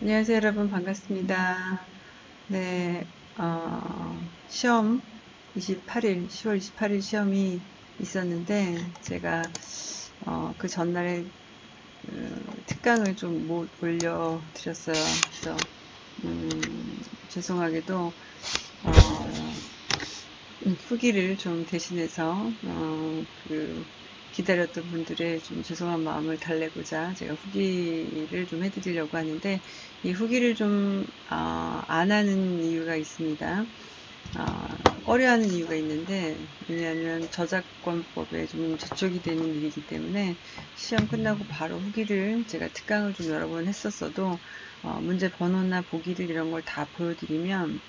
안녕하세요 여러분 반갑습니다. 네, 어, 시험 28일 10월 28일 시험이 있었는데 제가 어, 그 전날에 음, 특강을 좀 못 올려 드렸어요. 그래서 음, 죄송하게도 어, 후기를 좀 대신해서 어, 그 기다렸던 분들의 좀 죄송한 마음을 달래고자 제가 후기를 좀 해드리려고 하는데 이 후기를 좀안 어, 하는 이유가 있습니다. 어, 꺼려하는 이유가 있는데 왜냐하면 저작권법에 좀 저촉이 되는 일이기 때문에 시험 끝나고 바로 후기를 제가 특강을 좀 여러 번 했었어도 어, 문제 번호나 보기를 이런 걸 다 보여드리면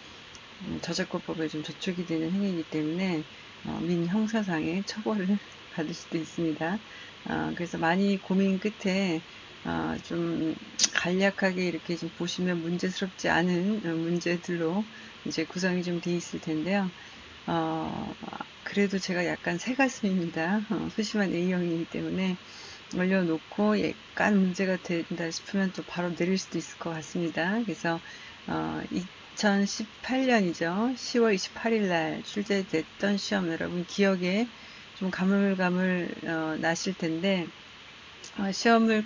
음, 저작권법에 좀 저촉이 되는 행위이기 때문에 어, 민 형사상의 처벌을 받을 수도 있습니다. 어, 그래서 많이 고민 끝에 어, 좀 간략하게 이렇게 좀 보시면 문제스럽지 않은 문제들로 이제 구성이 좀 돼 있을 텐데요. 어, 그래도 제가 약간 새가슴입니다. 어, 소심한 A형이기 때문에 올려놓고 약간 문제가 된다 싶으면 또 바로 내릴 수도 있을 것 같습니다. 그래서 어, 2018년이죠. 10월 28일 날 출제됐던 시험 여러분 기억에 좀 가물가물 어, 나실 텐데 어, 시험을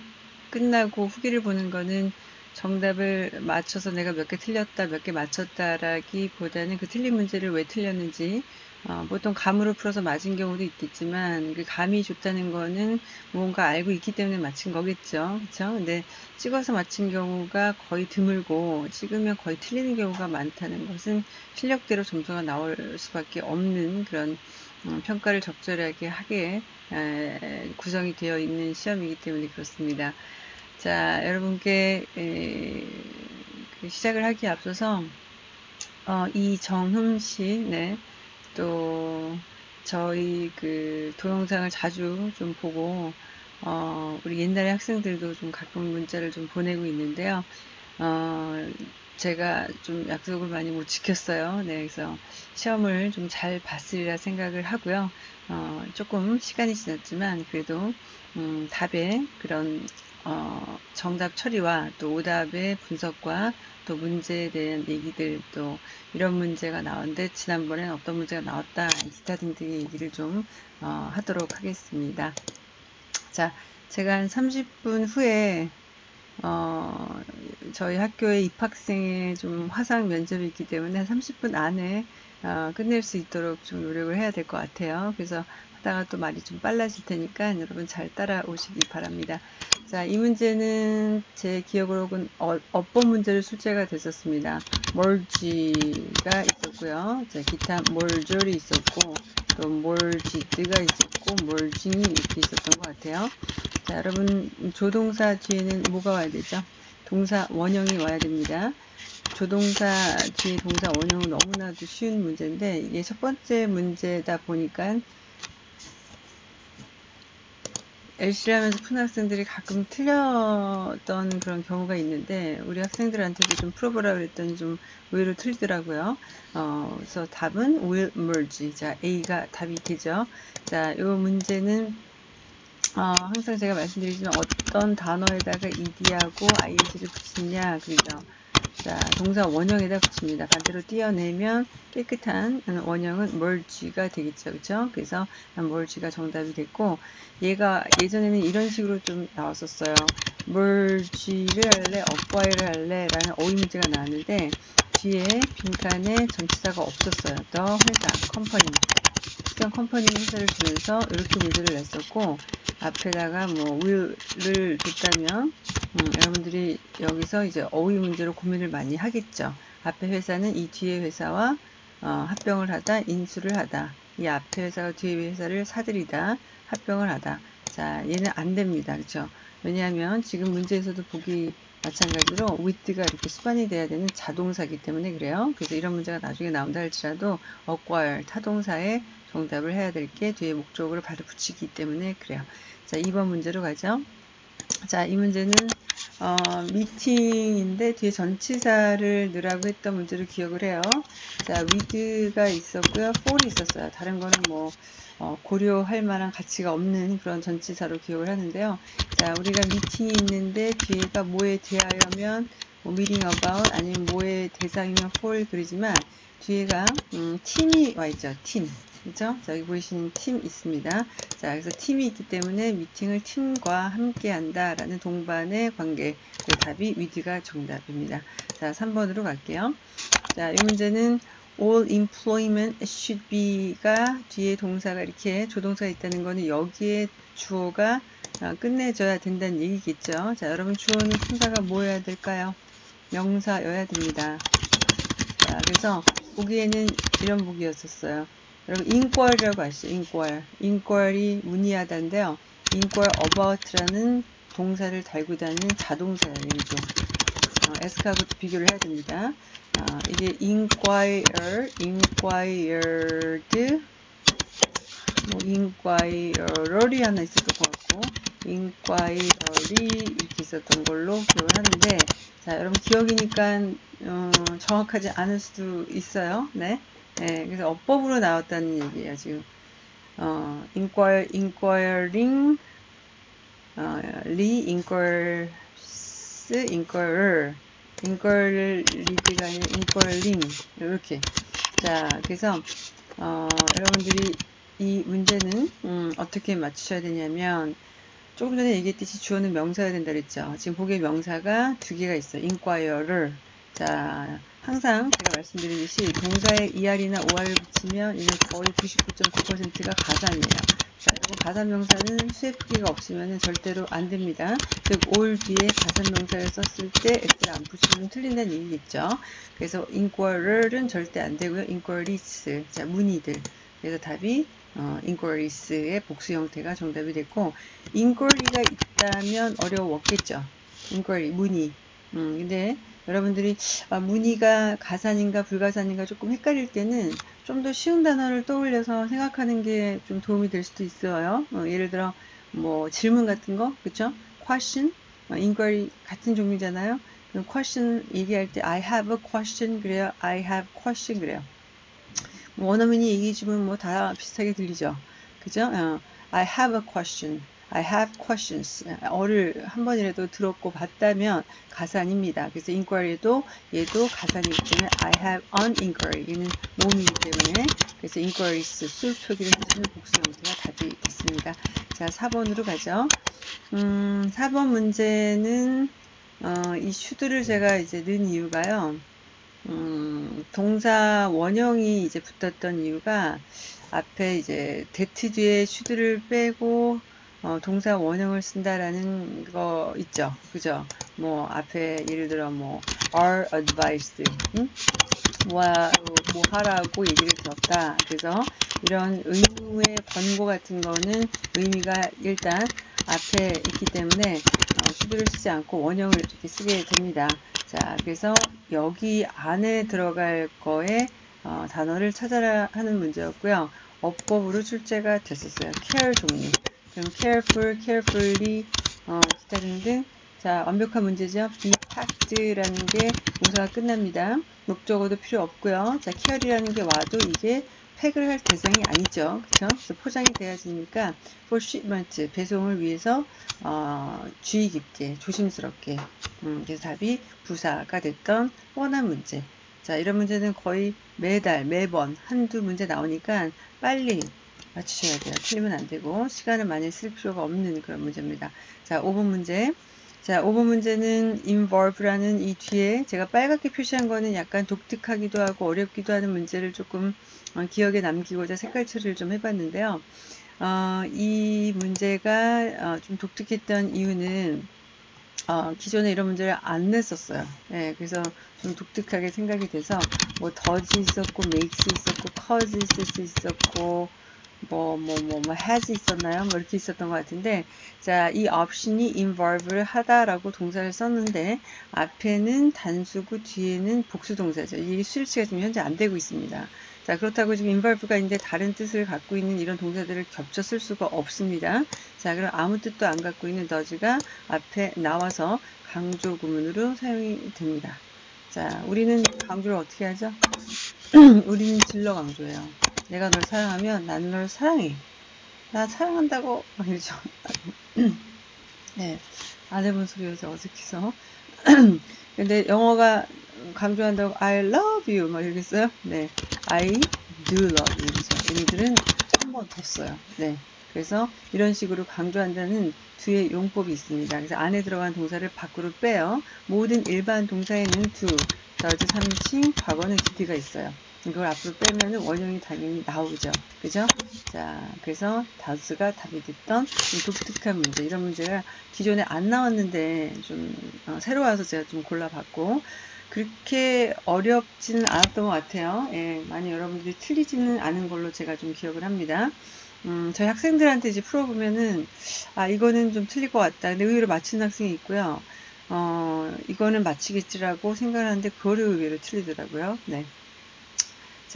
끝나고 후기를 보는 거는 정답을 맞춰서 내가 몇 개 틀렸다, 몇 개 맞췄다라기보다는 그 틀린 문제를 왜 틀렸는지 어, 보통 감으로 풀어서 맞은 경우도 있겠지만 그 감이 좋다는 거는 뭔가 알고 있기 때문에 맞힌 거겠죠. 그렇죠? 근데 찍어서 맞힌 경우가 거의 드물고 찍으면 거의 틀리는 경우가 많다는 것은 실력대로 점수가 나올 수밖에 없는 그런 음, 평가를 적절하게 하게 에, 구성이 되어 있는 시험이기 때문에 그렇습니다. 자, 여러분께 에, 그 시작을 하기에 앞서서 어, 이정흠 씨, 네, 또 저희 그 동영상을 자주 좀 보고 어, 우리 옛날에 학생들도 좀 가끔 문자를 좀 보내고 있는데요. 어, 제가 좀 약속을 많이 못 지켰어요. 네, 그래서 시험을 좀 잘 봤으리라 생각을 하고요. 어, 조금 시간이 지났지만 그래도 음, 답의 그런 어, 정답 처리와 또 오답의 분석과 또 문제에 대한 얘기들 또 이런 문제가 나왔는데 지난번엔 어떤 문제가 나왔다 기타 등등의 얘기를 좀 어, 하도록 하겠습니다. 자, 제가 한 30분 후에 어, 저희 학교에 입학생의 좀 화상 면접이 있기 때문에 30분 안에 어, 끝낼 수 있도록 좀 노력을 해야 될 것 같아요. 그래서 하다가 또 말이 좀 빨라질 테니까 여러분 잘 따라오시기 바랍니다. 자, 이 문제는 제 기억으로는 어, 업법 문제로 출제가 됐었습니다. 몰지가 있었고요. 자, 기타 몰졸이 있었고 또 몰지드가 있었고 몰징이 이렇게 있었던 것 같아요. 자, 여러분 조동사 뒤에는 뭐가 와야 되죠? 동사 원형이 와야 됩니다. 조동사 뒤에 동사 원형은 너무나도 쉬운 문제인데 이게 첫 번째 문제다 보니까 LC를 하면서 푸는 학생들이 가끔 틀렸던 그런 경우가 있는데 우리 학생들한테도 좀 풀어보라 그랬더니 좀 의외로 틀리더라고요. 어, 그래서 답은 will merge. 자, A가 답이 되죠. 자, 이 문제는 어, 항상 제가 말씀드리지만 어떤 단어에다가 ed하고 ing를 붙이냐 그죠. 자, 동사 원형에다 붙입니다. 반대로 띄어내면 깨끗한 원형은 merge가 되겠죠. 그죠? 그래서 merge가 정답이 됐고, 얘가 예전에는 이런 식으로 좀 나왔었어요. merge를 할래, acquire를 할래 라는 어휘 문제가 나왔는데, 뒤에 빈칸에 전치사가 없었어요. the 회사, company. 특정 컴퍼니 회사를 주면서 이렇게 문제를 냈었고, 앞에다가 뭐 will을 줬다면 음, 여러분들이 여기서 이제 어휘 문제로 고민을 많이 하겠죠. 앞에 회사는 이 뒤에 회사와 어, 합병을 하다, 인수를 하다. 이 앞에 회사와 뒤에 회사를 사들이다, 합병을 하다. 자, 얘는 안 됩니다. 그렇죠? 왜냐하면 지금 문제에서도 보기 마찬가지로 with가 이렇게 수반이 돼야 되는 자동사기 때문에 그래요. 그래서 이런 문제가 나중에 나온다 할지라도 acquire 타동사에 정답을 해야 될 게 뒤에 목적으로 바로 붙이기 때문에 그래요. 자, 2번 문제로 가죠. 자, 이 문제는 어, 미팅인데 뒤에 전치사를 넣으라고 했던 문제를 기억을 해요. 자, with가 있었고요. for이 있었어요. 다른 거는 뭐 어, 고려할 만한 가치가 없는 그런 전치사로 기억을 하는데요. 자, 우리가 미팅이 있는데 뒤에가 뭐에 대하여면 뭐 meeting about 아니면 뭐의 대상이면 for 그러지만 뒤에가 음, 팀이 와 있죠. 팀. 그죠? 자, 여기 보이시는 팀 있습니다. 자, 그래서 팀이 있기 때문에 미팅을 팀과 함께 한다라는 동반의 관계. 그 답이 위드가 정답입니다. 자, 3번으로 갈게요. 자, 이 문제는 all employment should be가 뒤에 동사가 이렇게 조동사가 있다는 거는 여기에 주어가 아, 끝내줘야 된다는 얘기겠죠. 자, 여러분 주어는 품사가 뭐여야 될까요? 명사여야 됩니다. 자, 그래서 보기에는 이런 보기였었어요. 여러분 inquiry라고 아시죠? inquire. inquiry 문의하다인데요. inquire about라는 동사를 달고 다니는 자동사예요. 이게 어, 에스카하고 비교를 해야 됩니다. 어, 이게 inquire, inquired, 뭐 inquirer이 하나 있었던 것 같고 inquiry 이렇게 있었던 걸로 기억을 하는데 자 여러분 기억이니까 어, 정확하지 않을 수도 있어요. 네. 네, 그래서 어법으로 나왔다는 얘기예요, 지금. 어, inquire, inquiring, 어, re-inquires, inquirer, inquiry가 아니라 inquiring, 이렇게. 자, 그래서, 어, 여러분들이 이 문제는, 음, 어떻게 맞추셔야 되냐면, 조금 전에 얘기했듯이 주어는 명사여야 된다 그랬죠. 지금 보기에 명사가 두 개가 있어요. inquirer. 자, 항상 제가 말씀드리듯이 동사에 er이나 or을 붙이면 이는 거의 99.9%가 가산이에요. 자, 여러분 가산명사는 수액기가 없으면 절대로 안 됩니다. 즉, 올 뒤에 가산명사를 썼을 때 s를 안 붙이면 틀린다는 얘기겠죠. 그래서 inquirer은 절대 안 되고요. inquiries, 자, 문의들. 그래서 답이 어, inquiries의 복수 형태가 정답이 됐고 inquiry가 있다면 어려웠겠죠. inquiry, 문의. 음, 근데 여러분들이 아, 문의가 가산인가 불가산인가 조금 헷갈릴 때는 좀 더 쉬운 단어를 떠올려서 생각하는 게 좀 도움이 될 수도 있어요. 어, 예를 들어 뭐 질문 같은 거, 그쵸? question, 어, inquiry 같은 종류잖아요. question 얘기할 때 I have a question 그래요. I have question 그래요. 뭐 원어민이 얘기해 주면 뭐 다 비슷하게 들리죠. 그죠? 어, I have a question. I have questions. 어를 한 번이라도 들었고 봤다면 가산입니다. 그래서 inquiry도 얘도 가산이기 때문에 I have an inquiry. 얘는 모음이기 때문에 그래서 inquiries 수 표기를 해주는 복수 형태가 답이 됐습니다. 자, 4번으로 가죠. 음, 4번 문제는 어, 이 should를 제가 이제 넣은 이유가요. 음, 동사 원형이 이제 붙었던 이유가 앞에 이제 that 뒤에 should를 빼고 어, 동사 원형을 쓴다라는 거 있죠. 그죠? 뭐, 앞에 예를 들어 뭐, are advised. 응? 뭐, 뭐 하라고 얘기를 들었다. 그래서 이런 의무의 권고 같은 거는 의미가 일단 앞에 있기 때문에 어, 수두를 쓰지 않고 원형을 이렇게 쓰게 됩니다. 자, 그래서 여기 안에 들어갈 거에 어, 단어를 찾아라 하는 문제였고요. 어법으로 출제가 됐었어요. care 종류. 그럼 careful, carefully, 어, 기타 등등. 자, 완벽한 문제죠. be packed라는 게 동사가 끝납니다. 목적어도 필요 없고요. 자, care이라는 게 와도 이게 팩을 할 대상이 아니죠. 그쵸? 그래서 포장이 돼야지니까 for shipment, 배송을 위해서 어, 주의 깊게, 조심스럽게. 음, 그래서 답이 부사가 됐던 뻔한 문제. 자, 이런 문제는 거의 매달, 매번 한두 문제 나오니까 빨리 맞추셔야 돼요. 틀리면 안 되고 시간을 많이 쓸 필요가 없는 그런 문제입니다. 자, 5번 문제. 자, 5번 문제는 involve라는 이 뒤에 제가 빨갛게 표시한 거는 약간 독특하기도 하고 어렵기도 하는 문제를 조금 어, 기억에 남기고자 색깔 처리를 좀 해봤는데요. 어, 이 문제가 어, 좀 독특했던 이유는 어, 기존에 이런 문제를 안 냈었어요. 예, 그래서 좀 독특하게 생각이 돼서 뭐 더지 있었고 makes 있었고 cause 있을 수 있었고 뭐, 뭐, 뭐, 뭐, has 있었나요? 뭐, 이렇게 있었던 것 같은데, 자, 이 option이 involve를 하다라고 동사를 썼는데, 앞에는 단수고 뒤에는 복수 동사죠. 이 수일치가 지금 현재 안 되고 있습니다. 자, 그렇다고 지금 involve가 있는데 다른 뜻을 갖고 있는 이런 동사들을 겹쳐 쓸 수가 없습니다. 자, 그럼 아무 뜻도 안 갖고 있는 does가 앞에 나와서 강조 구문으로 사용이 됩니다. 자, 우리는 강조를 어떻게 하죠? 우리는 질러 강조해요. 내가 널 사랑하면 나는 널 사랑해. 나 사랑한다고 막 이러죠. 네, 안 해본 소리 여자 어색해서 근데 영어가 강조한다고 I love you 막 써요. 네, I do love you. 그렇죠. 얘네들은 한 번 더 써요. 네. 그래서 이런 식으로 강조한다는 뒤에 용법이 있습니다. 그래서 안에 들어간 동사를 밖으로 빼요. 모든 일반 동사에는 do, does, 3인칭, 과거는 did가 있어요. 이걸 앞으로 빼면 원형이 당연히 나오죠. 그죠? 자, 그래서 does가 답이 됐던 이 독특한 문제. 이런 문제가 기존에 안 나왔는데 좀 어, 새로 와서 제가 좀 골라봤고 그렇게 어렵지는 않았던 것 같아요. 예, 많이 여러분들이 틀리지는 않은 걸로 제가 좀 기억을 합니다. 음, 저희 학생들한테 이제 풀어보면은, 아, 이거는 좀 틀릴 것 같다. 근데 의외로 맞힌 학생이 있고요. 어, 이거는 맞히겠지라고 생각하는데, 그거를 의외로 틀리더라고요. 네.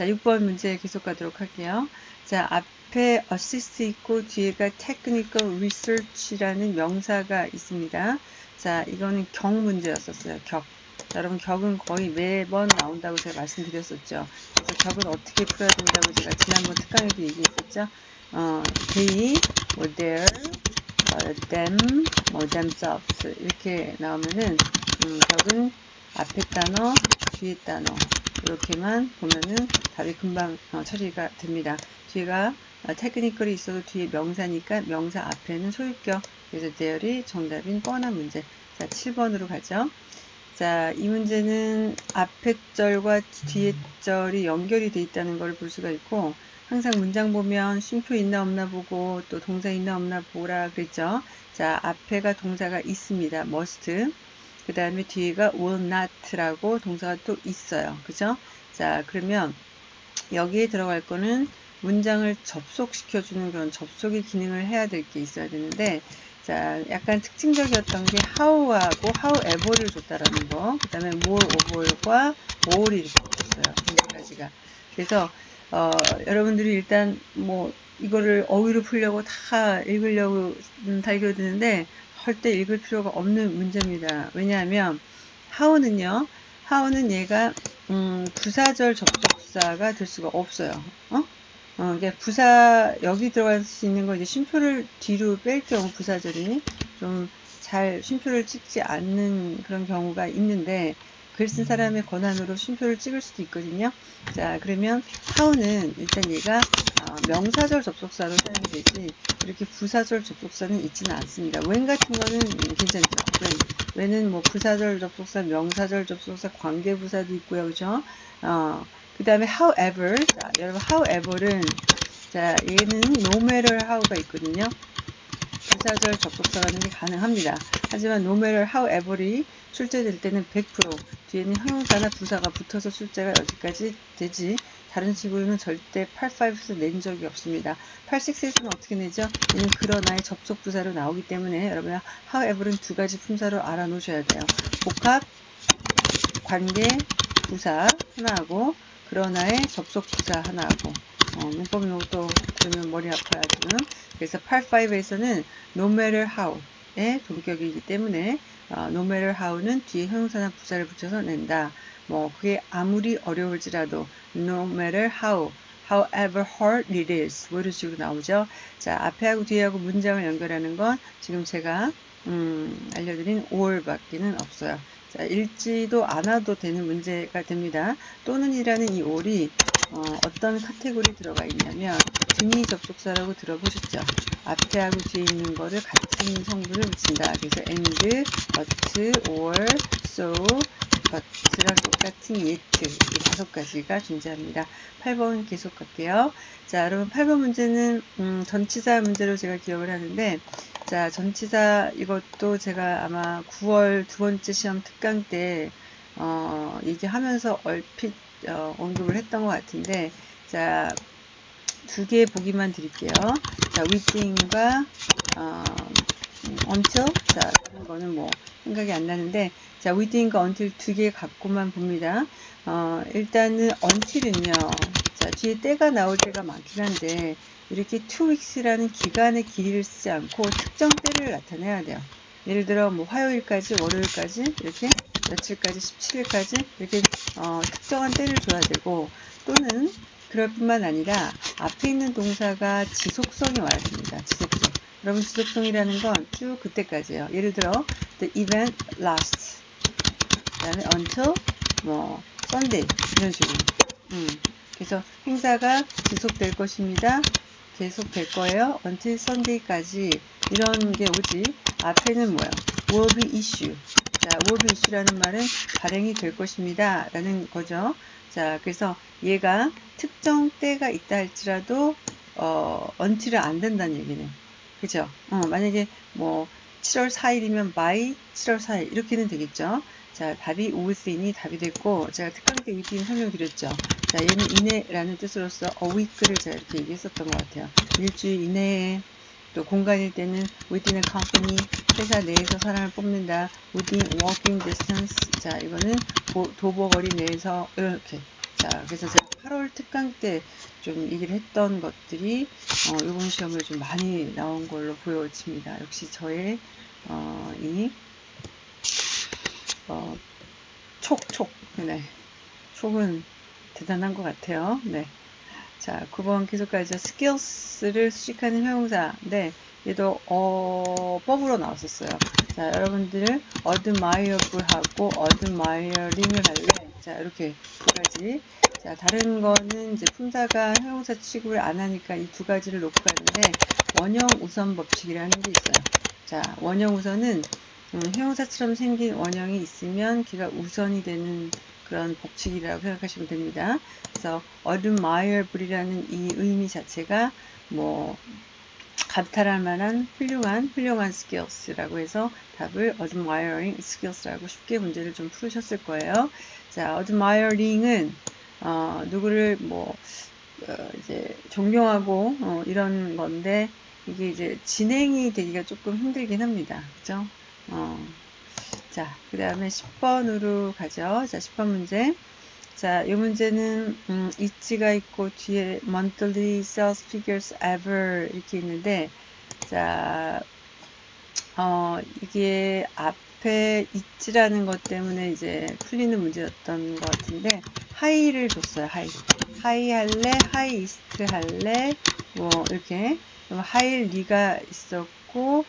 자, 6번 문제 계속 가도록 할게요. 자, 앞에 assist 있고 뒤에가 technical research라는 명사가 있습니다. 자, 이거는 격 문제였었어요. 격. 자, 여러분 격은 거의 매번 나온다고 제가 말씀드렸었죠. 그래서 격은 어떻게 풀어야 된다고 제가 지난번 특강에도 얘기했었죠. 어, they, 뭐 their, 어, them, 뭐 themselves 이렇게 나오면은 음, 격은 앞에 단어, 뒤에 단어 이렇게만 보면은 답이 금방 어, 처리가 됩니다. 뒤가 어, 테크니컬이 있어도 뒤에 명사니까 명사 앞에는 소유격 그래서 there이 정답인 뻔한 문제 자 7번으로 가죠. 자, 이 문제는 앞에 절과 뒤에 절이 연결이 돼 있다는 걸 볼 수가 있고 항상 문장 보면 쉼표 있나 없나 보고 또 동사 있나 없나 보라 그랬죠. 자, 앞에가 동사가 있습니다. must. 그 다음에 뒤에가 will not라고 동사가 또 있어요. 그죠? 자, 그러면 여기에 들어갈 거는 문장을 접속시켜주는 그런 접속의 기능을 해야 될 게 있어야 되는데 자, 약간 특징적이었던 게 how하고 however를 줬다라는 거. 그 다음에 more over과 more이 이렇게 붙었어요. 두 가지가. 그래서 어, 여러분들이 일단 뭐 이거를 어휘로 풀려고 다 읽으려고 달겨드는데 절대 읽을 필요가 없는 문제입니다. 왜냐하면 how는요. how는 얘가 음, 부사절 접속사가 될 수가 없어요. 어? 어, 이게 부사 여기 들어갈 수 있는 거 이제 쉼표를 뒤로 뺄 경우 부사절이 좀 잘 쉼표를 찍지 않는 그런 경우가 있는데 글 쓴 사람의 권한으로 쉼표를 찍을 수도 있거든요. 자, 그러면 how는 일단 얘가 어, 명사절 접속사로 사용이 되지 이렇게 부사절 접속사는 있지는 않습니다. when 같은 거는 괜찮죠. when. when은 뭐 부사절 접속사, 명사절 접속사, 관계부사도 있고요. 그죠? 어, 그 다음에 however. 자, 여러분 however는 자, 얘는 no matter how가 있거든요. 부사절 접속사라는 게 가능합니다. 하지만 no matter however이 출제될 때는 100% 뒤에는 형용사나 부사가 붙어서 출제가 여기까지 되지 다른 식으로는 절대 85에서 낸 적이 없습니다. 86에서는 어떻게 내죠? 얘는 그러나의 접속 부사로 나오기 때문에 여러분 however는 두 가지 품사로 알아놓으셔야 돼요. 복합, 관계, 부사 하나하고 그러나의 접속 부사 하나하고 어, 문법 용어도 들으면 머리 아파요 지금. 그래서 85에서는 no matter how의 동격이기 때문에 어, no matter how는 뒤에 형용사나 부사를 붙여서 낸다. 뭐 그게 아무리 어려울지라도 no matter how, however hard it is 뭐 이런 식으로 나오죠. 자 앞에하고 뒤에하고 문장을 연결하는 건 지금 제가 음, 알려드린 or 밖에는 없어요. 자 읽지도 않아도 되는 문제가 됩니다. 또는이라는 이 or이 어, 어떤 카테고리 들어가 있냐면 등이 접속사라고 들어보셨죠? 앞에하고 뒤에 있는 거를 같은 성분을 붙인다. 그래서 and, but, or, so, but랑 똑같은 yet 이 다섯 가지가 존재합니다. 8번 계속 갈게요. 자, 여러분 8번 문제는 음, 전치사 문제로 제가 기억을 하는데 자, 전치사 이것도 제가 아마 9월 두 번째 시험 특강 때 어, 얘기하면서 얼핏 어, 언급을 했던 것 같은데 자, 두 개 보기만 드릴게요. 자, within과 어, until 자, 다른 거는 뭐 생각이 안 나는데 자, within과 until 두개 갖고만 봅니다. 어, 일단은 until은요. 자, 뒤에 때가 나올 때가 많긴 한데 이렇게 two weeks라는 기간의 길이를 쓰지 않고 특정 때를 나타내야 돼요. 예를 들어 뭐 화요일까지 월요일까지 이렇게 며칠까지 17일까지 이렇게 어, 특정한 때를 줘야 되고 또는 그럴 뿐만 아니라 앞에 있는 동사가 지속성이 와야 됩니다. 지속성. 여러분 지속성이라는 건 쭉 그때까지예요. 예를 들어 the event lasts 그다음에 until 뭐 Sunday 이런 식으로. 음. 그래서 행사가 지속될 것입니다. 계속 될 거예요. until Sunday까지 이런 게 오지. 앞에는 뭐야? will be issue. 자, will be issue라는 말은 발행이 될 것입니다. 라는 거죠. 자, 그래서 얘가 특정 때가 있다 할지라도 어, until은 안 된다는 얘기네. 그죠? 어, 만약에 뭐 7월 4일이면 by 7월 4일 이렇게는 되겠죠. 자, 답이 within이 답이 됐고 제가 특강 때 within 설명드렸죠. 자, 얘는 이내라는 뜻으로서 a week를 제가 이렇게 얘기했었던 것 같아요. 일주일 이내에 또 공간일 때는 within a company 회사 내에서 사람을 뽑는다. within walking distance 자 이거는 도보거리 내에서 이렇게 자 그래서 제가 8월 특강 때 좀 얘기를 했던 것들이 어, 이번 시험에 좀 많이 나온 걸로 보여집니다. 역시 저의 어, 이 어, 촉 촉 네 촉은 대단한 것 같아요. 네. 자, 9번 계속 가죠. skills를 수식하는 형용사. 네. 얘도 어 법으로 나왔었어요. 자, 여러분들 admireable하고 admiring을 할래. 자, 이렇게 두 가지. 자, 다른 거는 이제 품사가 형용사 취급을 안 하니까 이 두 가지를 놓고 가는데 원형 우선 법칙이라는 게 있어요. 자, 원형 우선은 음, 형용사처럼 생긴 원형이 있으면 걔가 우선이 되는 그런 법칙이라고 생각하시면 됩니다. 그래서 admirable이라는 이 의미 자체가 뭐 감탄할 만한 훌륭한 훌륭한 skills라고 해서 답을 admiring skills라고 쉽게 문제를 좀 풀으셨을 거예요. 자, admiring은 어, 누구를 뭐 어, 이제 존경하고 어, 이런 건데 이게 이제 진행이 되기가 조금 힘들긴 합니다. 그죠? 어, 자, 그 다음에 10번으로 가죠. 자, 10번 문제. 자, 이 문제는 음, its가 있고 뒤에 monthly sales figures ever 이렇게 있는데 자, 어, 이게 앞에 its라는 것 때문에 이제 풀리는 문제였던 것 같은데 high를 줬어요. high. high 할래, highest 할래, 뭐 이렇게 highly가 있었고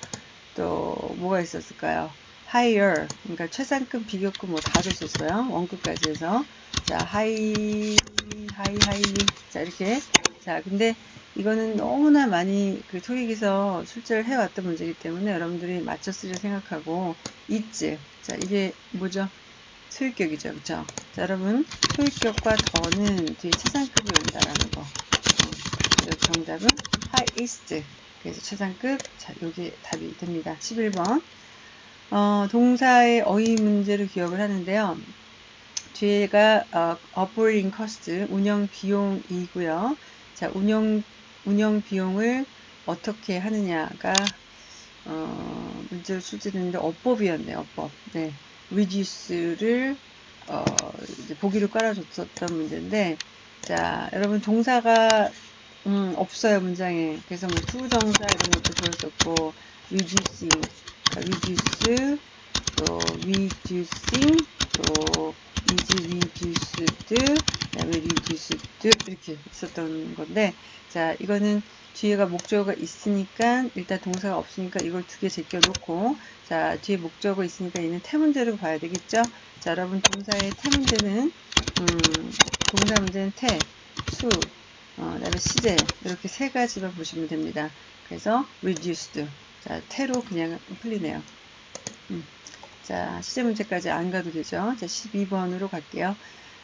또 뭐가 있었을까요? higher. 그러니까 최상급 비교급 뭐 다 줬었어요. 원급까지 해서. 자 high high high 자 이렇게. 자 근데 이거는 너무나 많이 그 토익에서 출제를 해왔던 문제이기 때문에 여러분들이 맞췄으리 생각하고 its. 자 이게 뭐죠? 소유격이죠. 그쵸? 자 여러분. 소유격과 the는 뒤에 최상급이 온다라는 거. 어, 정답은 highest 그래서 최상급 자 여기 답이 됩니다 11번 어, 동사의 어휘 문제를 기억을 하는데요. 뒤에가 어, operating cost, 운영 비용이고요. 자, 운영 운영 비용을 어떻게 하느냐가 어, 문제로 출제됐는데 어법이었네요. 어법. 네. reduce를 어, 보기로 깔아줬었던 문제인데 자, 여러분 동사가 음, 없어요 문장에. 그래서 뭐 to부정사 이런 것도 보였었고 reducing reduce 또 reducing 또 is reduced 그다음에 reduced 이렇게 있었던 건데 자 이거는 뒤에가 목적어가 있으니까 일단 동사가 없으니까 이걸 두 개 제껴 놓고 자 뒤에 목적어 있으니까 얘는 태문제로 봐야 되겠죠 자 여러분 동사의 태문제는 음, 동사 문제는 태, 수, 어, 그다음에 시제 이렇게 세 가지만 보시면 됩니다 그래서 reduced 자, 태로 그냥 풀리네요. 음. 자, 시제 문제까지 안 가도 되죠. 자, 12번으로 갈게요.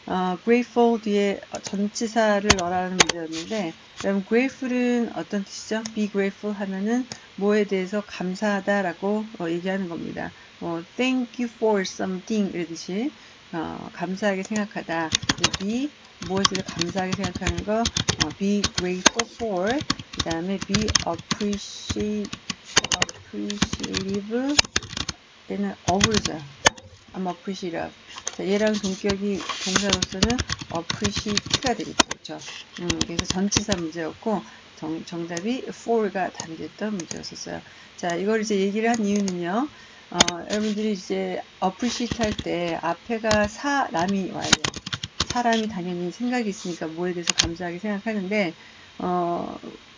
어, grateful 뒤에 전치사를 넣으라는 문제였는데, 여러분, grateful은 어떤 뜻이죠? be grateful 하면은 뭐에 대해서 감사하다라고 어, 얘기하는 겁니다. 뭐, thank you for something 이러듯이 어, 감사하게 생각하다. be 무엇을 감사하게 생각하는 거, 어, be grateful for, 그 다음에 be appreciate appreciative 얘는 어부르죠. I'm appreciative. 자, 얘랑 동격이 동사로서는 appreciate가 되겠죠. 그렇죠? 음, 그래서 전치사 문제였고 정, 정답이 for가 답이 됐던 문제였었어요. 자, 이걸 이제 얘기를 한 이유는요. 어, 여러분들이 이제 appreciate 할 때 앞에가 사람이 와야 돼요. 사람이 당연히 생각이 있으니까 뭐에 대해서 감사하게 생각하는데 어,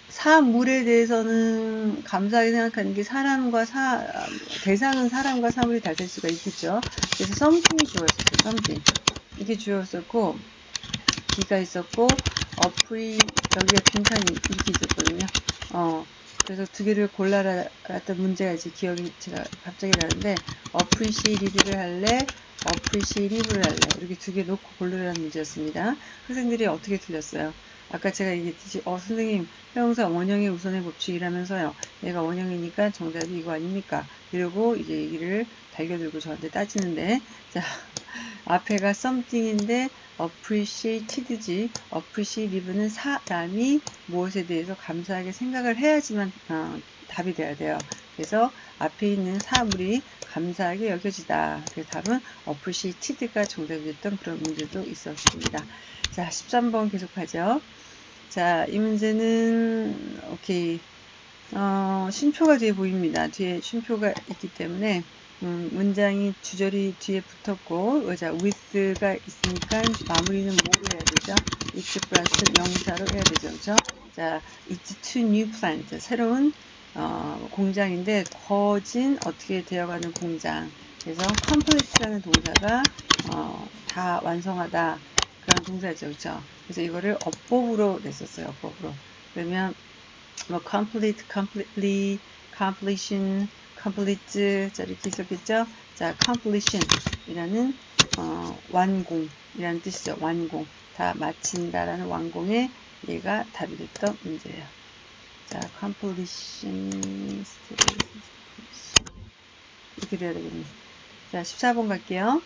사물에 대해서는 감사하게 생각하는 게 사람과 사, 대상은 사람과 사물이 다될 수가 있겠죠. 그래서 something이 주어졌어요. something. 이게 주어졌고, 기가 있었고, 어플이, 여기가 빈칸이 이렇게 있었거든요. 어, 그래서 두 개를 골라라던 문제가 이제 기억이 제가 갑자기 나는데, appreciate를 할래, appreciative를 할래. 이렇게 두 개 놓고 고르라는 문제였습니다. 학생들이 어떻게 틀렸어요? 아까 제가 얘기했듯이 어 선생님 형용사 원형의 우선의 법칙이라면서요 얘가 원형이니까 정답이 이거 아닙니까 이러고 이제 얘기를 달겨들고 저한테 따지는데. 자 앞에가 something인데 appreciated지. appreciative는 사람이 무엇에 대해서 감사하게 생각을 해야지만 어, 답이 돼야 돼요. 그래서 앞에 있는 사물이 감사하게 여겨지다. 그래서 답은 appreciated가 정답이 됐던 그런 문제도 있었습니다. 자 13번 계속하죠. 자, 이 문제는 오케이. 어, 쉼표가 뒤에 보입니다. 뒤에 쉼표가 있기 때문에 음, 문장이 주절이 뒤에 붙었고 자, with가 있으니까 마무리는 뭐로 해야 되죠? it's 플러스 명사로 해야 되죠. 그죠? 자, it's to new plant. 새로운 어, 공장인데 거진 어떻게 되어가는 공장. 그래서 complete라는 동사가 어, 다 완성하다. 그런 동사죠. 그렇죠? 그래서 이거를 어법으로 냈었어요. 어법으로. 그러면 뭐 complete, completely, completion, complete 자 이렇게 있었겠죠? 자, completion 이라는 어, 완공 이라는 뜻이죠. 완공. 다 마친다 라는 완공에 얘가 답이 됐던 문제예요. 자, completion 이렇게 돼야 되겠네. 자, 14번 갈게요.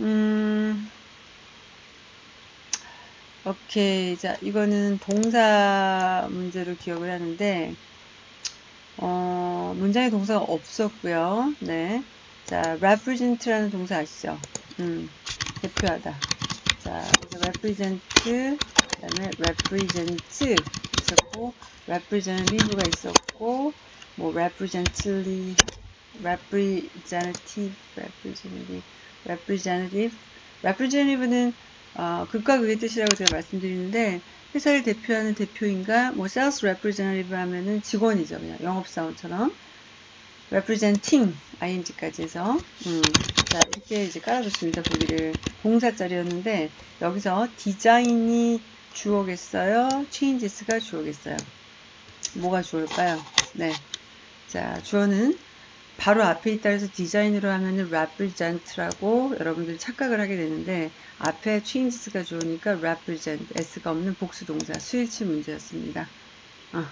음, 오케이. 자, 이거는 동사 문제로 기억을 하는데, 어, 문장에 동사가 없었고요. 네. 자, represent라는 동사 아시죠? 음, 대표하다. 자, 그래서 represent, 그 다음에 represent 있었고, representative가 있었고, 뭐, representative, representative, representative, representative, representative는 어, 극과 극의 뜻이라고 제가 말씀드리는데 회사를 대표하는 대표인가 뭐 sales representative 하면은 직원이죠. 그냥 영업사원처럼. representing ing까지 해서. 음, 자 이렇게 이제 깔아줬습니다. 보기를. 동사자리였는데 여기서 디자인이 주어겠어요? changes가 주어겠어요? 뭐가 주어일까요? 네 자 주어는 바로 앞에 있다 해서 디자인으로 하면은 represent라고 여러분들이 착각을 하게 되는데 앞에 changes가 좋으니까 represent s가 없는 복수 동사 수일치 문제였습니다. 어.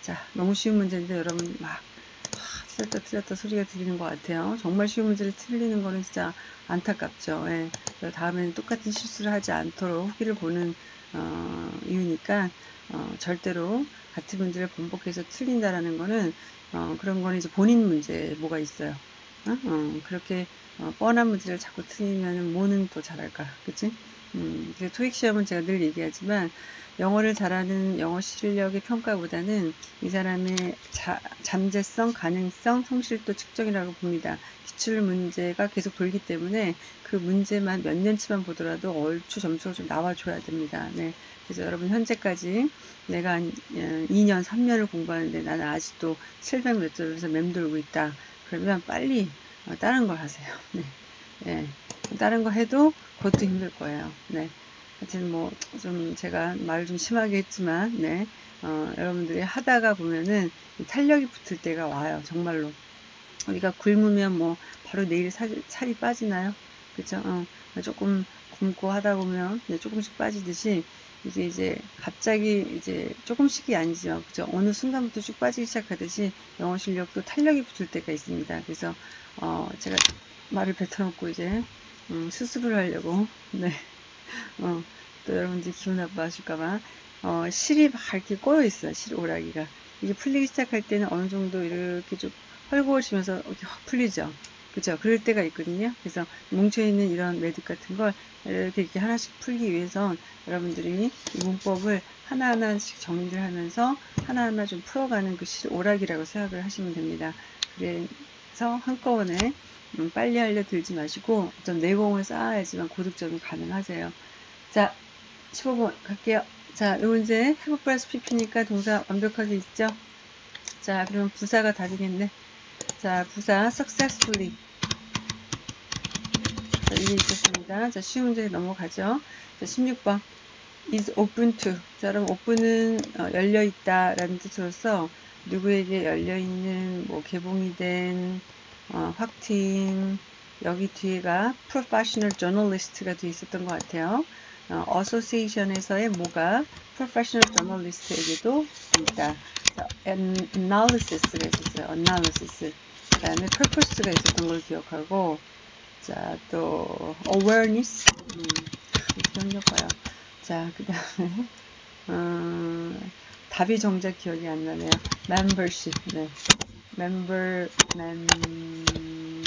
자 너무 쉬운 문제인데 여러분 막 아, 틀렸다 틀렸다 소리가 들리는 것 같아요. 정말 쉬운 문제를 틀리는 거는 진짜 안타깝죠. 예. 다음에는 똑같은 실수를 하지 않도록 후기를 보는 어, 이유니까 어, 절대로 같은 문제를 반복해서 틀린다라는 거는 어, 그런 거는 이제 본인 문제 뭐가 있어요. 어? 어, 그렇게 어, 뻔한 문제를 자꾸 틀리면 뭐는 또 잘할까, 그치? 음, 토익 시험은 제가 늘 얘기하지만 영어를 잘하는 영어 실력의 평가보다는 이 사람의 자, 잠재성, 가능성, 성실도 측정이라고 봅니다. 기출 문제가 계속 돌기 때문에 그 문제만 몇 년치만 보더라도 얼추 점수가 좀 나와줘야 됩니다. 네. 그래서 여러분 현재까지 내가 한 2년, 어, 3년을 공부하는데 나는 아직도 700몇 점에서 맴돌고 있다. 그러면 빨리 어, 다른 걸 하세요. 네. 네. 다른 거 해도 그것도 힘들 거예요. 네. 하여튼 뭐 좀 제가 말을 좀 심하게 했지만 네. 어, 여러분들이 하다가 보면은 탄력이 붙을 때가 와요. 정말로. 우리가 굶으면 뭐 바로 내일 살, 살이 빠지나요? 그죠? 어, 조금 굶고 하다 보면 네, 조금씩 빠지듯이 이게 이제 갑자기 이제 조금씩이 아니죠. 그죠? 어느 순간부터 쭉 빠지기 시작하듯이 영어 실력도 탄력이 붙을 때가 있습니다. 그래서 어 제가 말을 뱉어놓고 이제 음, 수습을 하려고 네. 어, 또 여러분들 기분 나빠하실까봐 어, 실이 밝게 꼬여 있어요. 실 오라기가 이게 풀리기 시작할 때는 어느 정도 이렇게 좀 헐거워지면서 이렇게 확 풀리죠. 그죠? 그럴 때가 있거든요. 그래서 뭉쳐있는 이런 매듭 같은 걸 이렇게, 이렇게 하나씩 풀기 위해서 여러분들이 이 문법을 하나하나씩 정리를 하면서 하나하나 좀 풀어가는 그 오락이라고 생각을 하시면 됩니다. 그래서 한꺼번에 음, 빨리 하려 들지 마시고 어떤 내공을 쌓아야지만 고득점이 가능하세요. 자, 15번 갈게요. 자, 요 문제 have plus pp니까 동사 완벽하게 있죠? 자, 그럼 부사가 답이겠네. 자, 부사 successfully. 자, 이게 있었습니다. 자, 쉬운 문제 넘어가죠. 자, 16번. is open to. 자, 그럼 open은 어, 열려 있다 라는 뜻으로서 누구에게 열려 있는 뭐 개봉이 된 어, 확팀 여기 뒤에가 professional journalist가 뒤에 있었던 것 같아요. 어, association에서의 뭐가 professional journalist에게도 있다. 자, analysis가 있었어요. analysis. 그 다음에 purpose가 있었던 걸 기억하고 자, 또 awareness 음, 기억력 봐요. 자, 그 다음에 음, 답이 정작 기억이 안 나네요. membership. 네. Member membership.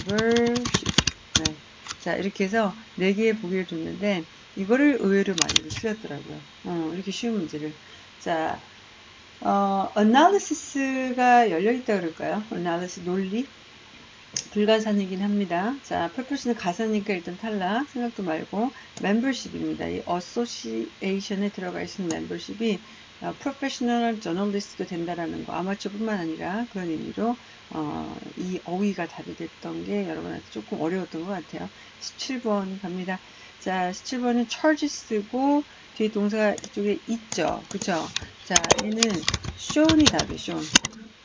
네. 자, 이렇게 해서 네 개의 보기를 줬는데 이거를 의외로 많이 틀렸더라고요. 어, 이렇게 쉬운 문제를. 자, 어, analysis가 열려있다 그럴까요? analysis, 논리? 불가산이긴 합니다. 자, purpose는 가사니까 일단 탈락. 생각도 말고. membership입니다. 이 association에 들어가 있는 membership이 어, professional journalist도 된다라는 거. 아마추어뿐만 아니라 그런 의미로 어, 이 어휘가 답이 됐던 게 여러분한테 조금 어려웠던 것 같아요. 17번 갑니다. 자, 17번은 charges고 뒤에 동사가 이쪽에 있죠. 그쵸? 자, 얘는 show이 답이에요. show.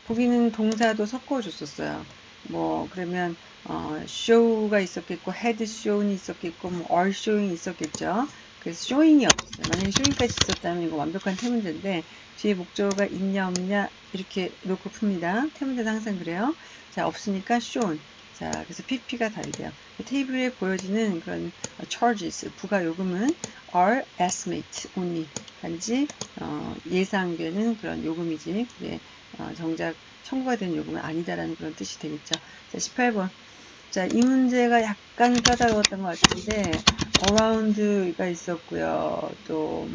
보기는 동사도 섞어줬었어요. 뭐 그러면 어, show가 있었겠고 head show이 있었겠고 뭐 are showing 있었겠죠. 그래서 showing이 없어요. 만약에 showing까지 있었다면 이거 완벽한 태문제인데 뒤에 목적어가 있냐 없냐 이렇게 놓고 풉니다. 태문제는 항상 그래요. 자 없으니까 shown. 자, 그래서 PP가 돼요. 테이블에 보여지는 그런 charges, 부가 요금은 are estimate only. 단지 어, 예상되는 그런 요금이지. 그게 어, 정작 청구가 된 요금은 아니다라는 그런 뜻이 되겠죠. 자, 18번. 자, 이 문제가 약간 까다로웠던 것 같은데 around가 있었고요. 또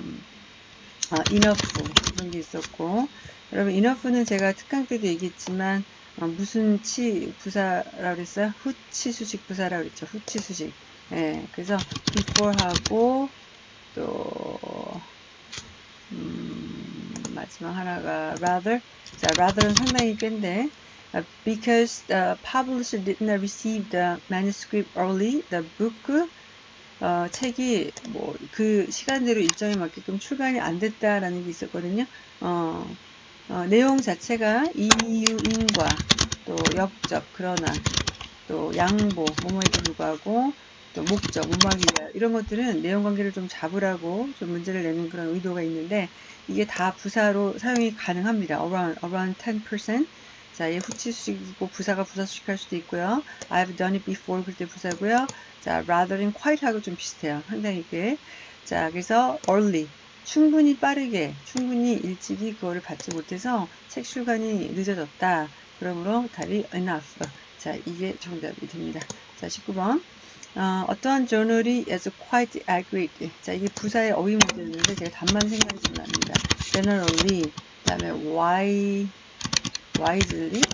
아, enough 그런 게 있었고 여러분 enough는 제가 특강 때도 얘기했지만 어, 무슨 치 부사라고 그랬어요? 후치 수직 부사라고 그랬죠. 후치 수직. 예, 그래서 before하고 또 음, 마지막 하나가 rather. 자, rather는 상당히 깬데 because the publisher did not receive the manuscript early, the book 어, 책이 뭐 그 시간대로 일정에 맞게끔 출간이 안 됐다라는 게 있었거든요. 어, 어, 내용 자체가 이유인과 또 역적 그러나 또 양보 뭐뭐에도 불구하고 또 목적 무막이 이런 것들은 내용 관계를 좀 잡으라고 좀 문제를 내는 그런 의도가 있는데 이게 다 부사로 사용이 가능합니다. around around 10% 자, 얘 후치 수식이고 부사가 부사 수식 할 수도 있고요. I've done it before 그때 부사고요. 자, rather는 quite하고 좀 비슷해요. 상당히 꽤. 자, 그래서 early 충분히 빠르게, 충분히 일찍이 그거를 받지 못해서 책 출간이 늦어졌다. 그러므로 답이 enough. 자, 이게 정답이 됩니다. 자, 19번. 어, 떠한 journal이 is quite accurate. 자, 이게 부사의 어휘 문제였는데 제가 답만 생각이 좀 납니다. generally, 그 다음에 why, wisely.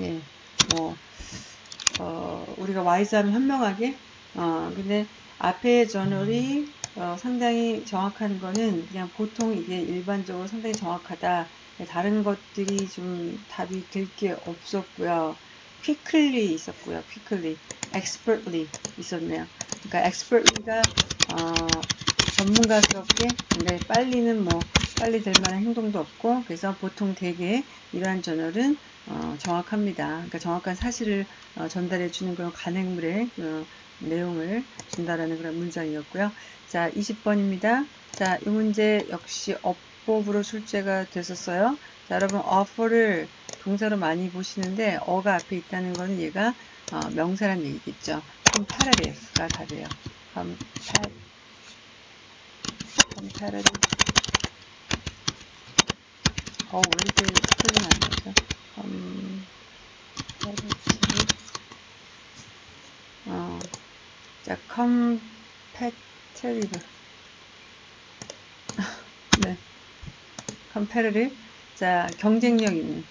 예, 뭐, 어, 우리가 wise 하면 현명하게. 어, 근데 앞에 journal이 어, 상당히 정확한 거는 그냥 보통 이게 일반적으로 상당히 정확하다. 다른 것들이 좀 답이 될 게 없었고요. quickly 있었고요. quickly, expertly 있었네요. 그러니까 expertly가 어, 전문가스럽게 근데 빨리는 뭐 빨리 될 만한 행동도 없고 그래서 보통 대개 이러한 저널은 어, 정확합니다. 그러니까 정확한 사실을 어, 전달해 주는 그런 간행물의 어, 내용을 준다라는 그런 문장이었고요. 자, 20번입니다. 자, 이 문제 역시 어법으로 출제가 됐었어요. 자, 여러분 offer를 동사로 많이 보시는데 어가 앞에 있다는 거는 얘가 어, 명사란 얘기겠죠. comparative가 답이에요. 어, 왜 이렇게 스펠링 안 나죠? comparative 어, 자, competitive 네. competitive 자, 경쟁력 있는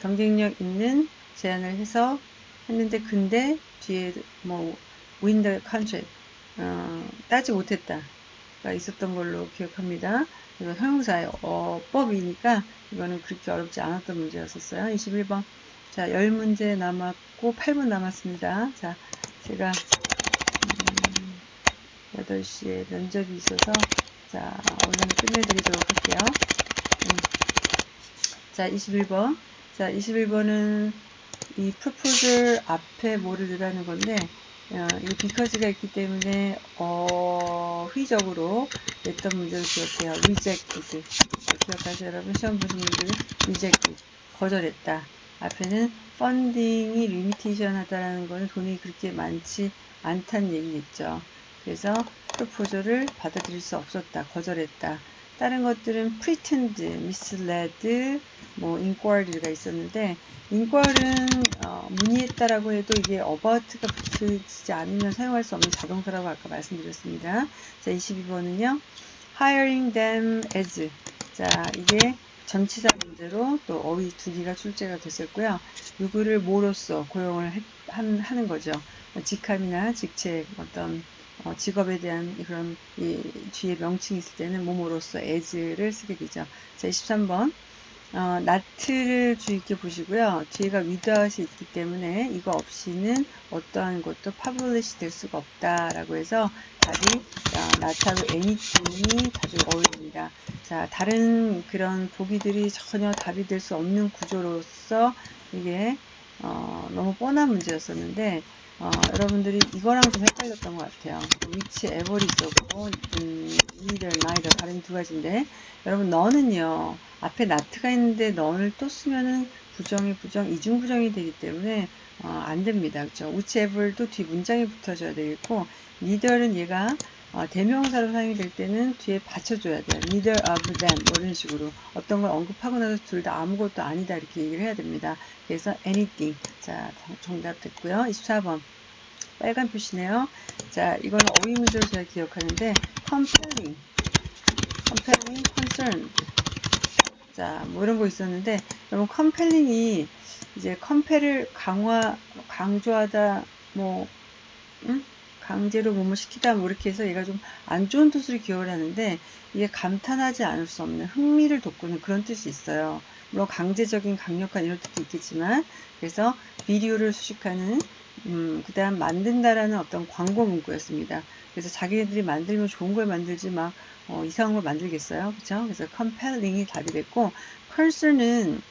경쟁력 있는 제안을 해서 했는데 근데 뒤에 뭐 the contract 어, 따지 못했다 가 있었던 걸로 기억합니다. 이거 형용사의 어법이니까 이거는 그렇게 어렵지 않았던 문제였었어요. 21번. 자, 10문제 남았고 8분 남았습니다. 자, 제가 음, 8시에 면접이 있어서 자, 오늘 끝내드리도록 할게요. 음. 자, 21번. 자, 21번은 이 proposal 앞에 뭐를 넣으라는 건데 어, 이 because가 있기 때문에 어휘적으로 냈던 문제를 기억해요. rejected. 기억하세요, 여러분? 시험 보신 분들 rejected. 거절했다. 앞에는 limitation 하다라는 거는 돈이 그렇게 많지 않다는 얘기겠죠. 그래서 proposal을 받아들일 수 없었다. 거절했다. 다른 것들은 pretend, misled, 뭐 inquiry가 있었는데 inquiry는 어, 문의했다라고 해도 이게 about가 붙이지 않으면 사용할 수 없는 자동사라고 아까 말씀드렸습니다. 자, 22번은요. hiring them as 자, 이게 전치사 문제로 또 어휘 두 개가 출제가 됐었고요. 누구를 뭐로써 고용을 해, 한, 하는 거죠. 직함이나 직책, 어떤 어, 직업에 대한 그런 이 뒤에 명칭이 있을 때는 뭐뭐로써 as를 쓰게 되죠. 자, 23번. 어, 나트를 주의 깊게 보시고요. 뒤에가 without이 있기 때문에 이거 없이는 어떠한 것도 publish 될 수가 없다라고 해서 답이 어, 나트하고 anything이 자주 어울립니다. 자, 다른 그런 보기들이 전혀 답이 될 수 없는 구조로서 이게 어, 너무 뻔한 문제였었는데 어, 여러분들이 이거랑 좀 헷갈렸던 것 같아요. 위치 에버리 있었고 음, neither, neither 다른 두 가지인데 여러분 너는요 앞에 나트가 있는데 너를 또 쓰면은 부정이 부정 이중 부정이 되기 때문에 어, 안 됩니다. 그렇죠? whichever도 뒤 문장이 붙어줘야 되겠고 neither는 얘가 어, 대명사로 사용이 될 때는 뒤에 받쳐줘야 돼요. neither of them 뭐 이런 식으로 어떤 걸 언급하고 나서 둘 다 아무것도 아니다 이렇게 얘기를 해야 됩니다. 그래서 anything 자 정답 됐고요. 24번 빨간 표시네요. 자 이거는 어휘 문제로 제가 기억하는데 compelling compelling concern 자 뭐 이런 거 있었는데 여러분 compelling이 이제 compel을 강화 강조하다 뭐 응? 강제로 뭐뭐 시키다 뭐 이렇게 해서 얘가 좀 안 좋은 뜻으로 기억을 하는데 이게 감탄하지 않을 수 없는 흥미를 돋구는 그런 뜻이 있어요. 물론 강제적인 강력한 이런 뜻도 있겠지만 그래서 비디오를 수식하는 음, 그 다음 만든다라는 어떤 광고 문구였습니다. 그래서 자기네들이 만들면 좋은 걸 만들지 막 어, 이상한 걸 만들겠어요. 그렇죠? 그래서 compelling이 답이 됐고 concern은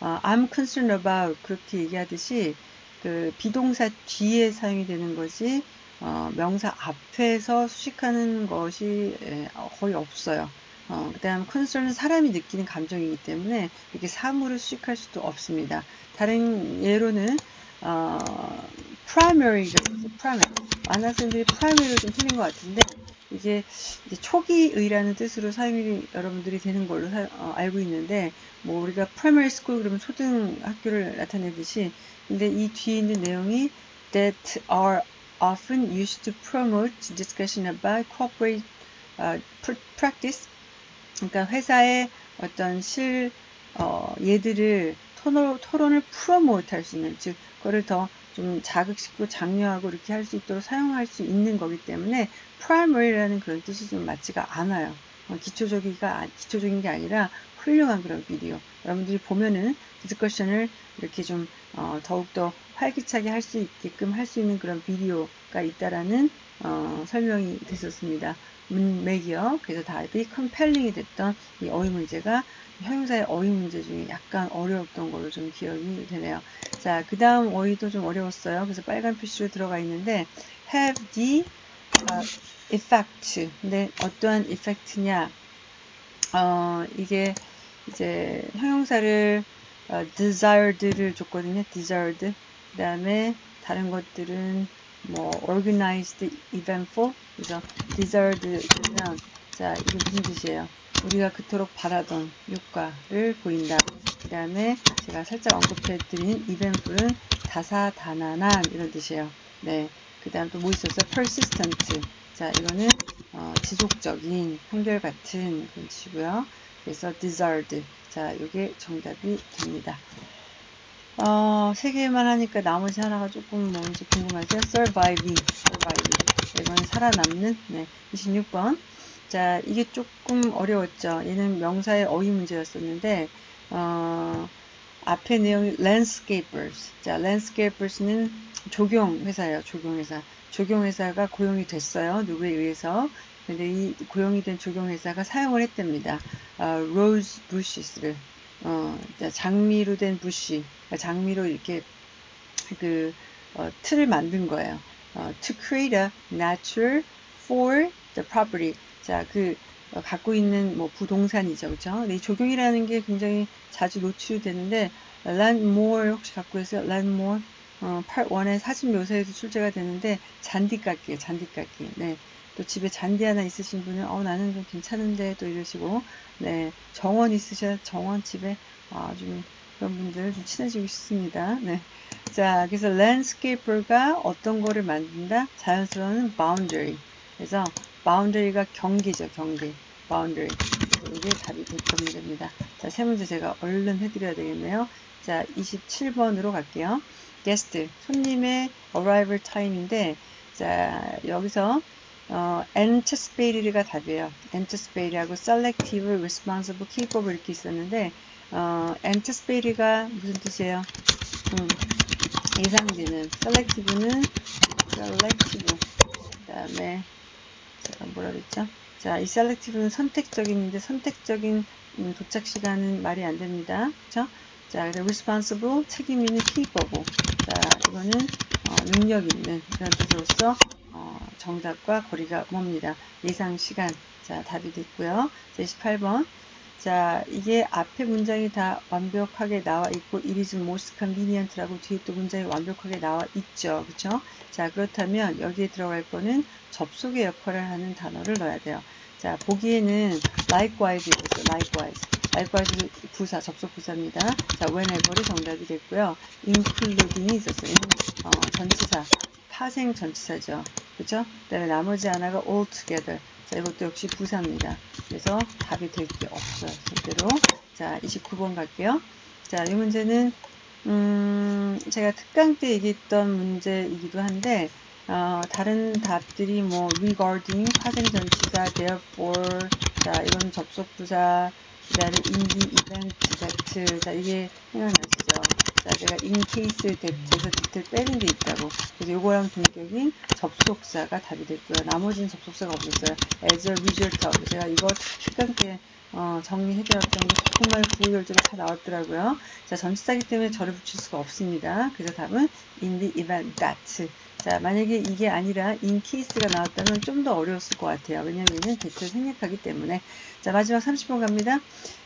어, I'm concerned about 그렇게 얘기하듯이 그 비동사 뒤에 사용이 되는 것이 어, 명사 앞에서 수식하는 것이 예, 거의 없어요. 어, 그 다음 concern은 사람이 느끼는 감정이기 때문에 이렇게 사물을 수식할 수도 없습니다. 다른 예로는 어, primary가 primary. 많은 학생들이 primary로 좀 틀린 것 같은데 이게 초기의라는 뜻으로 사용이 여러분들이 되는 걸로 사, 어, 알고 있는데 뭐 우리가 primary school 그러면 초등학교를 나타내듯이 근데 이 뒤에 있는 내용이 that are often used to promote discussion about corporate uh, practice. 그러니까 회사의 어떤 실 어, 얘들을 토론, 토론을 promote 할 수 있는 즉 그거를 더 좀 자극시키고 장려하고 이렇게 할 수 있도록 사용할 수 있는 거기 때문에 primary라는 그런 뜻이 좀 맞지가 않아요. 어, 기초적이가 기초적인 게 아니라 훌륭한 그런 비디오. 여러분들이 보면은 discussion을 이렇게 좀 어, 더욱더 활기차게 할 수 있게끔 할 수 있는 그런 비디오가 있다라는 어, 설명이 됐었습니다. 문맥이요. 그래서 답이 컴펠링이 됐던 이 어휘 문제가 형용사의 어휘 문제 중에 약간 어려웠던 걸로 좀 기억이 되네요. 자, 그 다음 어휘도 좀 어려웠어요. 그래서 빨간 표시로 들어가 있는데 have the uh, effect. 근데 어떠한 effect냐? 어, 이게 이제 형용사를 어, desired를 줬거든요. desired. 그 다음에 다른 것들은 뭐 organized, eventful. 그래서 desired면 자 이게 무슨 뜻이에요? 우리가 그토록 바라던 효과를 보인다. 그 다음에 제가 살짝 언급해 드린 eventful은 다사다난한 이런 뜻이에요. 네. 그 다음 또 뭐 있었어요? persistent. 자, 이거는 어, 지속적인, 한결같은 그런 뜻이고요. 그래서 desired. 자, 이게 정답이 됩니다. 어, 세 개만 하니까 나머지 하나가 조금 뭔지 궁금하죠? surviving, surviving. 이건 살아남는. 네, 26번. 자, 이게 조금 어려웠죠. 얘는 명사의 어휘 문제였었는데, 어, 앞에 내용이 landscapers. 자, landscapers는 조경회사예요. 조경회사. 조경회사가 고용이 됐어요. 누구에 의해서. 근데 이 고용이 된 조경회사가 사용을 했답니다. 어, rose bushes를. 어, 장미로 된 부시. 그러니까 장미로 이렇게 그 어, 틀을 만든 거예요. 어, to create a natural for the property. 자, 그 어, 갖고 있는 뭐 부동산이죠, 그렇죠? 이 조경이라는 게 굉장히 자주 노출이 되는데 land more 혹시 갖고 계세요? land more 어, part 1의 사진 묘사에도 출제가 되는데 잔디깎기에 잔디깎기. 네. 또 집에 잔디 하나 있으신 분은 어 나는 좀 괜찮은데 또 이러시고 네 정원 있으셔 정원 집에 아좀 그런 분들 좀 친해지고 싶습니다. 네. 자, 그래서 landscaper가 어떤 거를 만든다? 자연스러운 boundary. 그래서 boundary가 경계죠, 경계. boundary. 이게 답이 됐던 됩니다. 자, 세 문제 제가 얼른 해드려야 되겠네요. 자, 27번으로 갈게요. guest, 손님의 arrival time인데, 자, 여기서 어, anticipated가 답이에요. anticipated하고 selective, responsible, capable 이렇게 있었는데 어, anticipated가 무슨 뜻이에요? 음, 예상되는 selective는 selective 그 다음에 제가 뭐라 그랬죠? 자, 이 selective는 선택적인인데 선택적인 음, 도착 시간은 말이 안 됩니다. 그쵸? 자, 그래서 responsible 책임 있는 capable 자, 이거는 어, 능력 있는 그런 뜻으로서 정답과 거리가 멉니다. 예상 시간. 자, 답이 됐고요. 78번. 자, 이게 앞에 문장이 다 완벽하게 나와 있고 it is most convenient라고 뒤에 또 문장이 완벽하게 나와 있죠. 그쵸? 자, 그렇다면 여기에 들어갈 거는 접속의 역할을 하는 단어를 넣어야 돼요. 자, 보기에는 likewise 이었어요. likewise. likewise 부사, 접속 부사입니다. 자, whenever이 정답이 됐고요. including이 있었어요. 어, 전치사. 파생 전치사죠. 그죠? 그 다음에 나머지 하나가 all together. 자, 이것도 역시 부사입니다. 그래서 답이 될 게 없어요. 절대로. 자, 29번 갈게요. 자, 이 문제는, 음, 제가 특강 때 얘기했던 문제이기도 한데, 어, 다른 답들이 뭐, regarding, 파생 전치사, therefore, 자, 이건 접속 부사, 그 다음에 in the event that, 자, 이게 생각나시죠? 자, 제가 case that에서 that을 빼는 게 있다고. 그래서 요거랑 동격인 접속사가 답이 됐고요. 나머지는 접속사가 없었어요. as a result of. 제가 이거 특강 때 어, 정리해드렸던 게 정말 구구절절로 다 나왔더라고요. 자, 전치사기 때문에 절을 붙일 수가 없습니다. 그래서 답은 in the event that. 자, 만약에 이게 아니라 in case가 나왔다면 좀 더 어려웠을 것 같아요. 왜냐면 얘는 대체를 생략하기 때문에. 자, 마지막 30번 갑니다.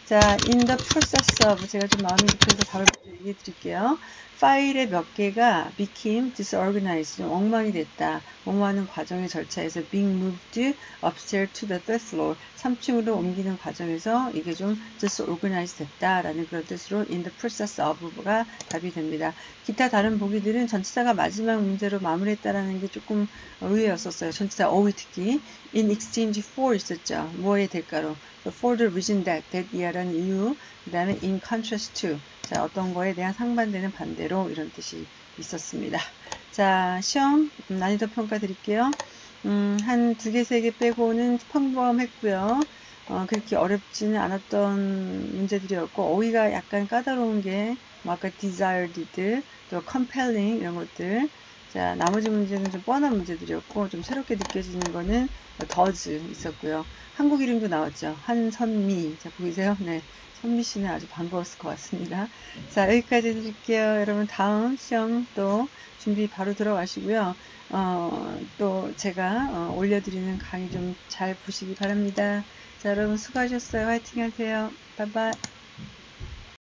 자, in the process of 제가 좀 마음이 급해서 답을 얘기해 드릴게요. 파일의 몇 개가 became disorganized, 좀 엉망이 됐다. 엉망하는 과정의 절차에서 being moved upstairs to the third floor, 3층으로 옮기는 과정에서 이게 좀 disorganized 됐다라는 그런 뜻으로 in the process of가 답이 됩니다. 기타 다른 보기들은 전치사가 마지막 문제로 마무리했다라는 게 조금 의외였었어요. 전치사 어휘 특히 in exchange for 있었죠. 뭐의 대가로 for the reason that, that 이하라는 이유, 그 다음에 in contrast to, 자, 어떤 거에 대한 상반되는 반대로 이런 뜻이 있었습니다. 자, 시험 음, 난이도 평가 드릴게요. 음, 한 두 개, 세 개 빼고는 평범했고요. 어, 그렇게 어렵지는 않았던 문제들이었고, 어휘가 약간 까다로운 게, 뭐 아까 desired, 또 compelling 이런 것들. 자, 나머지 문제는 좀 뻔한 문제들이었고, 좀 새롭게 느껴지는 거는 더즈 있었고요. 한국 이름도 나왔죠. 한선미. 자, 보이세요? 네. 선미 씨는 아주 반가웠을 것 같습니다. 자, 여기까지 드릴게요. 여러분, 다음 시험 또 준비 바로 들어가시고요. 어, 또 제가 어, 올려드리는 강의 좀 잘 보시기 바랍니다. 자, 여러분 수고하셨어요. 화이팅 하세요. 바이바이.